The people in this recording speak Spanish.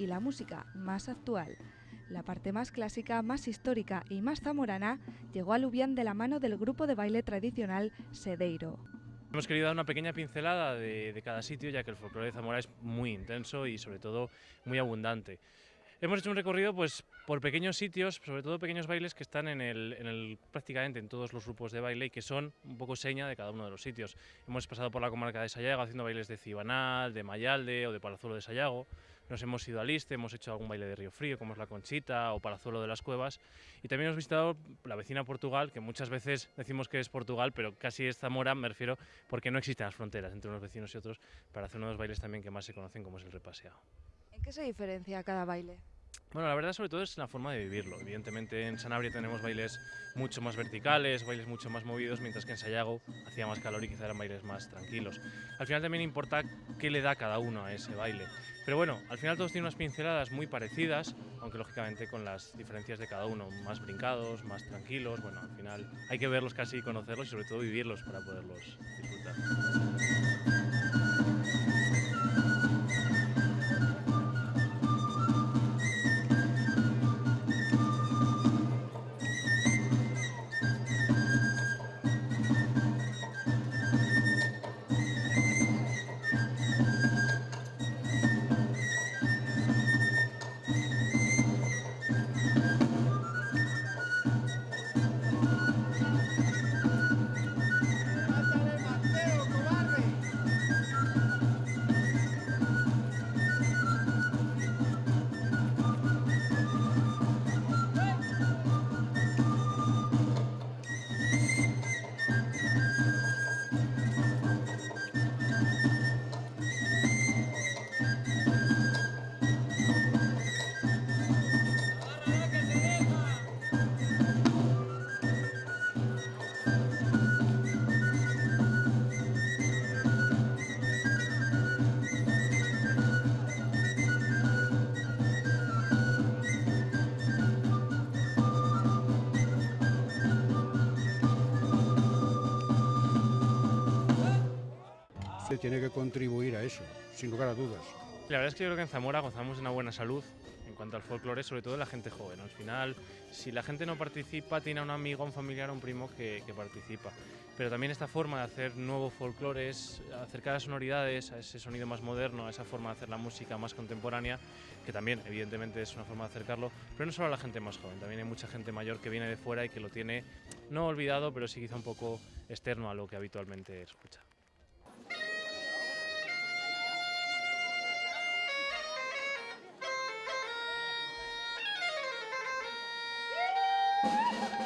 y la música más actual. La parte más clásica, más histórica y más zamorana llegó a Lubián de la mano del grupo de baile tradicional Sedeiro. Hemos querido dar una pequeña pincelada de, cada sitio, ya que el folclore de Zamora es muy intenso y sobre todo muy abundante. Hemos hecho un recorrido pues, por pequeños sitios, sobre todo pequeños bailes que están en el, prácticamente en todos los grupos de baile y que son un poco seña de cada uno de los sitios. Hemos pasado por la comarca de Sayago haciendo bailes de Cibanal, de Mayalde o de Palazuelo de Sayago nos hemos ido a Liste, hemos hecho algún baile de Río Frío, como es la Conchita o Palazuelo de las Cuevas, y también hemos visitado la vecina Portugal, que muchas veces decimos que es Portugal, pero casi es Zamora, me refiero, porque no existen las fronteras entre unos vecinos y otros, para hacer uno de los bailes también que más se conocen, como es el repaseado. ¿En qué se diferencia cada baile? Bueno, la verdad sobre todo es la forma de vivirlo. Evidentemente en Sanabria tenemos bailes mucho más verticales, bailes mucho más movidos, mientras que en Sayago hacía más calor y quizá eran bailes más tranquilos. Al final también importa qué le da cada uno a ese baile. Pero bueno, al final todos tienen unas pinceladas muy parecidas, aunque lógicamente con las diferencias de cada uno, más brincados, más tranquilos. Bueno, al final hay que verlos casi y conocerlos y sobre todo vivirlos para poderlos disfrutar. Tiene que contribuir a eso, sin lugar a dudas. La verdad es que yo creo que en Zamora gozamos de una buena salud en cuanto al folclore, sobre todo la gente joven. Al final, si la gente no participa, tiene a un amigo, un familiar, un primo que, participa. Pero también esta forma de hacer nuevo folclore es acercar a sonoridades, a ese sonido más moderno, a esa forma de hacer la música más contemporánea, que también evidentemente es una forma de acercarlo, pero no solo a la gente más joven, también hay mucha gente mayor que viene de fuera y que lo tiene no olvidado, pero sí quizá un poco externo a lo que habitualmente escucha. Woo!